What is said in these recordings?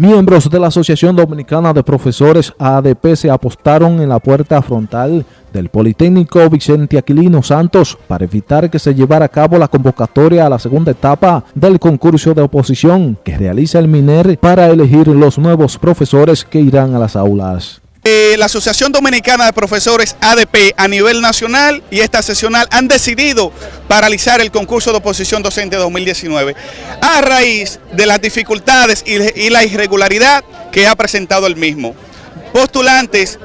Miembros de la Asociación Dominicana de Profesores ADP se apostaron en la puerta frontal del Politécnico Vicente Aquilino Santos para evitar que se llevara a cabo la convocatoria a la segunda etapa del concurso de oposición que realiza el MINER para elegir los nuevos profesores que irán a las aulas. Eh, la Asociación Dominicana de Profesores ADP a nivel nacional y esta sesional han decidido paralizar el concurso de oposición docente 2019 a raíz de las dificultades y, la irregularidad que ha presentado el mismo. Postulantes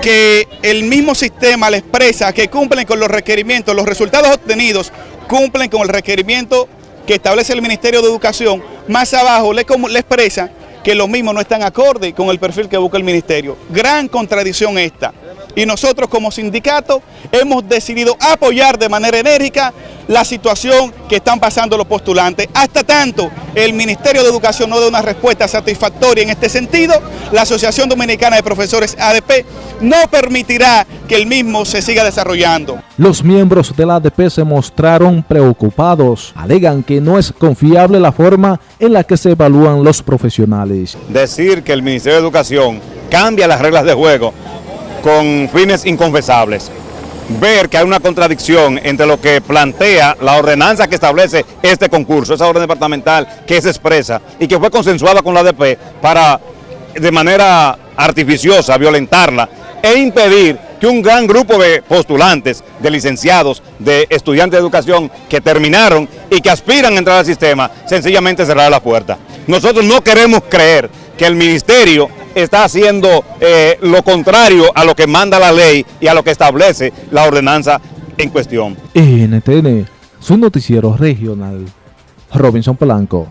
que el mismo sistema le expresa que cumplen con los requerimientos, los resultados obtenidos cumplen con el requerimiento que establece el Ministerio de Educación, más abajo le, le expresa que los mismos no están acorde con el perfil que busca el ministerio. Gran contradicción esta. Y nosotros como sindicato hemos decidido apoyar de manera enérgica la situación que están pasando los postulantes. Hasta tanto el Ministerio de Educación no dé una respuesta satisfactoria en este sentido, la Asociación Dominicana de Profesores ADP no permitirá que el mismo se siga desarrollando. Los miembros de la ADP se mostraron preocupados. Alegan que no es confiable la forma en la que se evalúan los profesionales. Decir que el Ministerio de Educación cambia las reglas de juego con fines inconfesables. Ver que hay una contradicción entre lo que plantea la ordenanza que establece este concurso, esa orden departamental que se expresa y que fue consensuada con la ADP para de manera artificiosa violentarla e impedir que un gran grupo de postulantes, de licenciados, de estudiantes de educación que terminaron y que aspiran a entrar al sistema, sencillamente cerrar la puerta. Nosotros no queremos creer que el ministerio está haciendo eh, lo contrario a lo que manda la ley y a lo que establece la ordenanza en cuestión. NTN, su noticiero regional, Robinson Polanco.